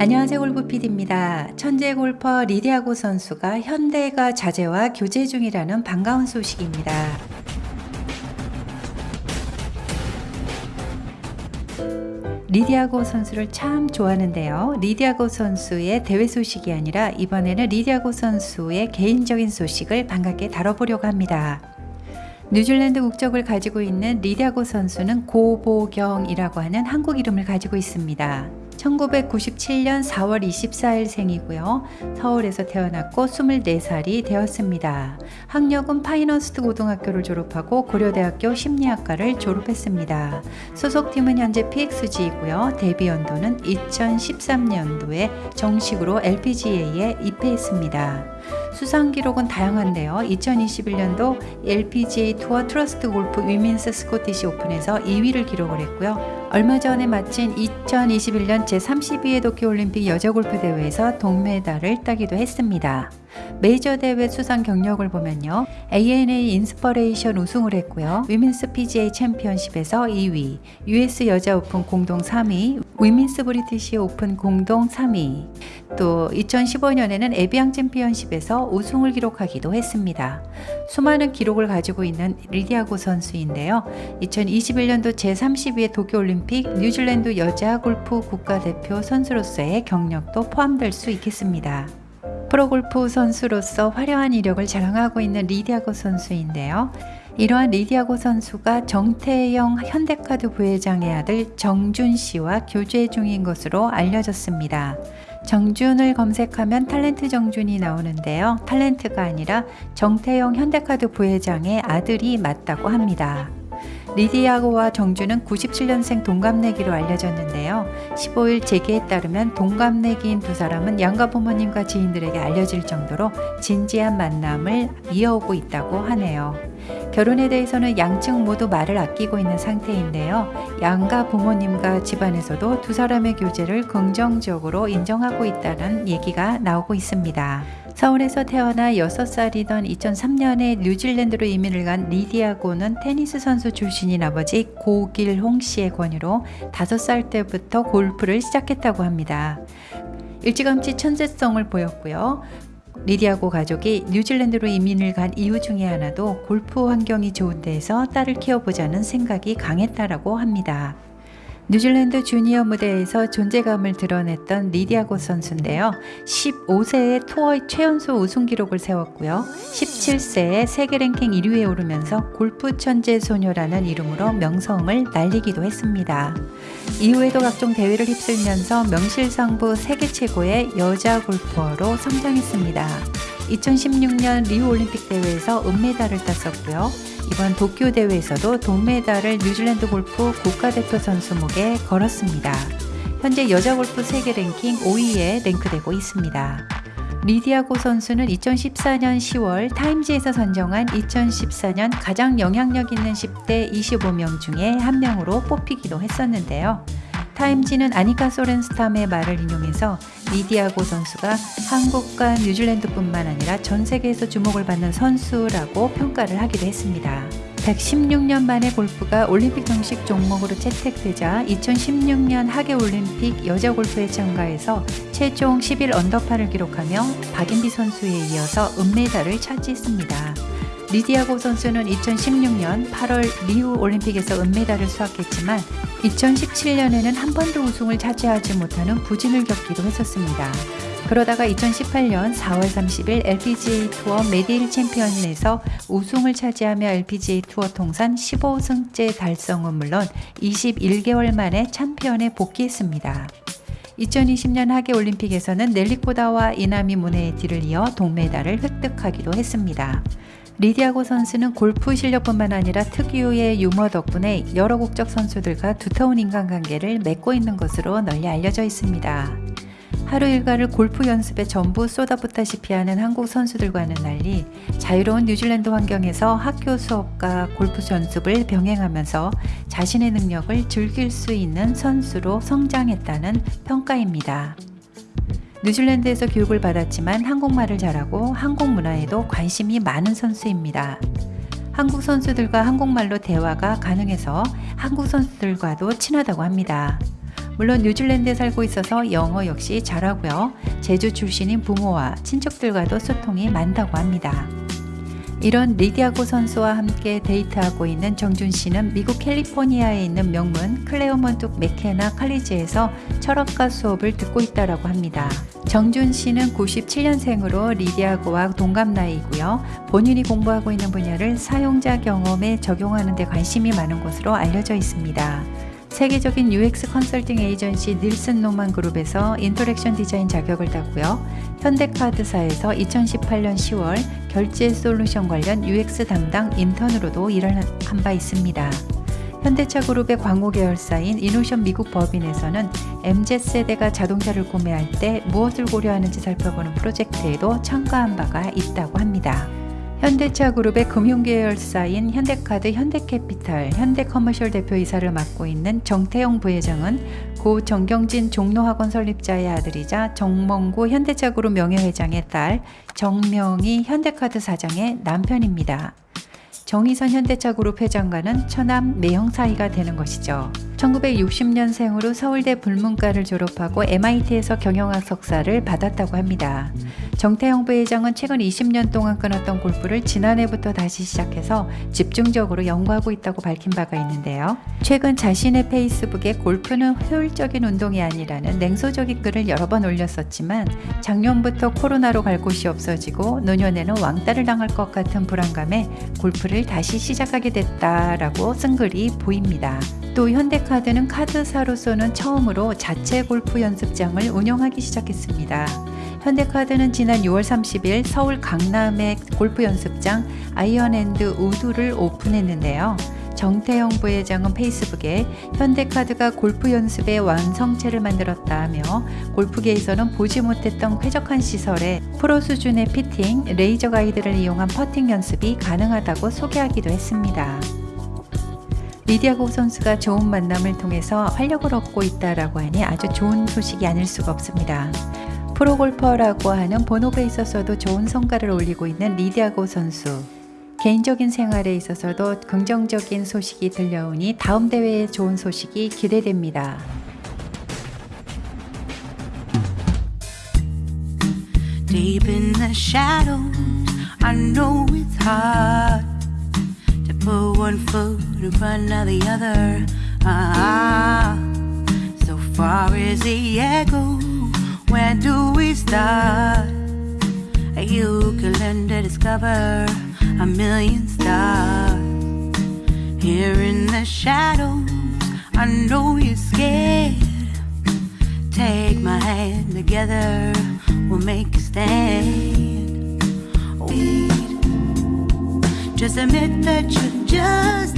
안녕하세요 골프 PD입니다. 천재 골퍼 리디아고 선수가 현대가 자재와 교제 중이라는 반가운 소식입니다. 리디아고 선수를 참 좋아하는데요. 리디아고 선수의 대회 소식이 아니라 이번에는 리디아고 선수의 개인적인 소식을 반갑게 다뤄보려고 합니다. 뉴질랜드 국적을 가지고 있는 리디아고 선수는 고보경이라고 하는 한국 이름을 가지고 있습니다. 1997년 4월 24일 생이고요. 서울에서 태어났고 24살이 되었습니다. 학력은 파인허스트 고등학교를 졸업하고 고려대학교 심리학과를 졸업했습니다. 소속팀은 현재 PXG이고요. 데뷔 연도는 2013년도에 정식으로 LPGA에 입회했습니다. 수상 기록은 다양한데요. 2021년도 LPGA 투어 트러스트 골프 위민스 스코티시 오픈에서 2위를 기록을 했고요. 얼마 전에 마친 2021년 제32회 도쿄올림픽 여자 골프 대회에서 동메달을 따기도 했습니다. 메이저 대회 수상 경력을 보면요. ANA 인스퍼레이션 우승을 했고요. 위민스 PGA 챔피언십에서 2위, US 여자 오픈 공동 3위, 위민스 브리티시 오픈 공동 3위, 또 2015년에는 에비앙 챔피언십에서 우승을 기록하기도 했습니다. 수많은 기록을 가지고 있는 리디아고 선수인데요. 2021년도 제32회 도쿄올림픽 뉴질랜드 여자 골프 국가대표 선수로서의 경력도 포함될 수 있겠습니다. 프로골프 선수로서 화려한 이력을 자랑하고 있는 리디아고 선수인데요. 이러한 리디아고 선수가 정태영 현대카드 부회장의 아들 정준 씨와 교제 중인 것으로 알려졌습니다. 정준을 검색하면 탤런트 정준이 나오는데요. 탤런트가 아니라 정태영 현대카드 부회장의 아들이 맞다고 합니다. 리디아고와 정주는 97년생 동갑내기로 알려졌는데요. 15일 재계에 따르면 동갑내기인 두 사람은 양가 부모님과 지인들에게 알려질 정도로 진지한 만남을 이어오고 있다고 하네요. 결혼에 대해서는 양측 모두 말을 아끼고 있는 상태인데요. 양가 부모님과 집안에서도 두 사람의 교제를 긍정적으로 인정하고 있다는 얘기가 나오고 있습니다. 서울에서 태어나 6살이던 2003년에 뉴질랜드로 이민을 간 리디아고는 테니스 선수 출신인 아버지 고길홍 씨의 권유로 5살 때부터 골프를 시작했다고 합니다. 일찌감치 천재성을 보였고요. 리디아고 가족이 뉴질랜드로 이민을 간 이유 중에 하나도 골프 환경이 좋은 데에서 딸을 키워보자는 생각이 강했다라고 합니다. 뉴질랜드 주니어 무대에서 존재감을 드러냈던 리디아 고 선수인데요. 15세에 투어 최연소 우승 기록을 세웠고요. 17세에 세계 랭킹 1위에 오르면서 골프 천재 소녀라는 이름으로 명성을 날리기도 했습니다. 이후에도 각종 대회를 휩쓸면서 명실상부 세계 최고의 여자 골퍼로 성장했습니다. 2016년 리우 올림픽 대회에서 은메달을 땄었고요. 이번 도쿄 대회에서도 동메달을 뉴질랜드 골프 국가대표 선수 목에 걸었습니다. 현재 여자 골프 세계 랭킹 5위에 랭크되고 있습니다. 리디아고 선수는 2014년 10월 타임즈에서 선정한 2014년 가장 영향력 있는 10대 25명 중에 한 명으로 뽑히기도 했었는데요. 타임지는 아니카 소렌스탐의 말을 인용해서 리디아고 선수가 한국과 뉴질랜드뿐만 아니라 전 세계에서 주목을 받는 선수라고 평가를 하기도 했습니다. 116년 만에 골프가 올림픽 정식 종목으로 채택되자 2016년 하계 올림픽 여자 골프에 참가해서 최종 11 언더파를 기록하며 박인비 선수에 이어서 은메달을 차지했습니다. 리디아고 선수는 2016년 8월 리우 올림픽에서 은메달을 수확했지만 2017년에는 한 번도 우승을 차지하지 못하는 부진을 겪기도 했었습니다. 그러다가 2018년 4월 30일 LPGA 투어 메디힐 챔피언에서 우승을 차지하며 LPGA 투어 통산 15승째 달성은 물론 21개월 만에 챔피언에 복귀했습니다. 2020년 하계 올림픽에서는 넬리코다와 이나미 모네를 이어 동메달을 획득하기도 했습니다. 리디아고 선수는 골프 실력뿐만 아니라 특유의 유머 덕분에 여러 국적 선수들과 두터운 인간관계를 맺고 있는 것으로 널리 알려져 있습니다. 하루 일과를 골프 연습에 전부 쏟아붓다시피 하는 한국 선수들과는 달리 자유로운 뉴질랜드 환경에서 학교 수업과 골프 연습을 병행하면서 자신의 능력을 즐길 수 있는 선수로 성장했다는 평가입니다. 뉴질랜드에서 교육을 받았지만 한국말을 잘하고 한국 문화에도 관심이 많은 선수입니다. 한국 선수들과 한국말로 대화가 가능해서 한국 선수들과도 친하다고 합니다. 물론 뉴질랜드에 살고 있어서 영어 역시 잘하고요. 제주 출신인 부모와 친척들과도 소통이 많다고 합니다. 이런 리디아고 선수와 함께 데이트하고 있는 정준 씨는 미국 캘리포니아에 있는 명문 클레어먼트 맥케나 칼리지에서 철학과 수업을 듣고 있다고 합니다. 정준 씨는 97년생으로 리디아고와 동갑 나이고요. 본인이 공부하고 있는 분야를 사용자 경험에 적용하는 데 관심이 많은 것으로 알려져 있습니다. 세계적인 UX 컨설팅 에이전시 닐슨 노만 그룹에서 interaction 디자인 자격을 땄고요. 현대카드사에서 2018년 10월 결제 솔루션 관련 UX 담당 인턴으로도 일을 한 바 있습니다. 현대차 그룹의 광고 계열사인 이노션 미국 법인에서는 MZ세대가 자동차를 구매할 때 무엇을 고려하는지 살펴보는 프로젝트에도 참가한 바가 있다고 합니다. 현대차 그룹의 금융계열사인 현대카드, 현대캐피탈, 현대커머셜 대표이사를 맡고 있는 정태영 부회장은 고 정경진 종로학원 설립자의 아들이자 정몽구 현대차 그룹 명예회장의 딸 정명희 현대카드 사장의 남편입니다. 정의선 현대차 그룹 회장과는 처남 매형 사이가 되는 것이죠. 1960년생으로 서울대 불문과를 졸업하고 MIT에서 경영학 석사를 받았다고 합니다. 정태영 부회장은 최근 20년 동안 끊었던 골프를 지난해부터 다시 시작해서 집중적으로 연구하고 있다고 밝힌 바가 있는데요. 최근 자신의 페이스북에 골프는 효율적인 운동이 아니라는 냉소적인 글을 여러 번 올렸었지만 작년부터 코로나로 갈 곳이 없어지고 노년에는 왕따를 당할 것 같은 불안감에 골프를 다시 시작하게 됐다라고 쓴 글이 보입니다. 또 현대카드는 카드사로서는 처음으로 자체 골프 연습장을 운영하기 시작했습니다. 현대카드는 지난 6월 30일 서울 강남의 골프 연습장 아이언앤드 우드를 오픈했는데요. 정태영 부회장은 페이스북에 현대카드가 골프 연습의 완성체를 만들었다며 골프계에서는 보지 못했던 쾌적한 시설에 프로 수준의 피팅, 레이저 가이드를 이용한 퍼팅 연습이 가능하다고 소개하기도 했습니다. 리디아고 선수가 좋은 만남을 통해서 활력을 얻고 있다라고 하니 아주 좋은 소식이 아닐 수가 없습니다. 프로골퍼라고 하는 본업에 있어서도 좋은 성과를 올리고 있는 리디아고 선수. 개인적인 생활에 있어서도 긍정적인 소식이 들려오니 다음 대회에 좋은 소식이 기대됩니다. Ah, where do we start? You can learn to discover a million stars. Here in the shadows, I know you're scared. Take my hand together, we'll make a stand. Wait, just admit that you're just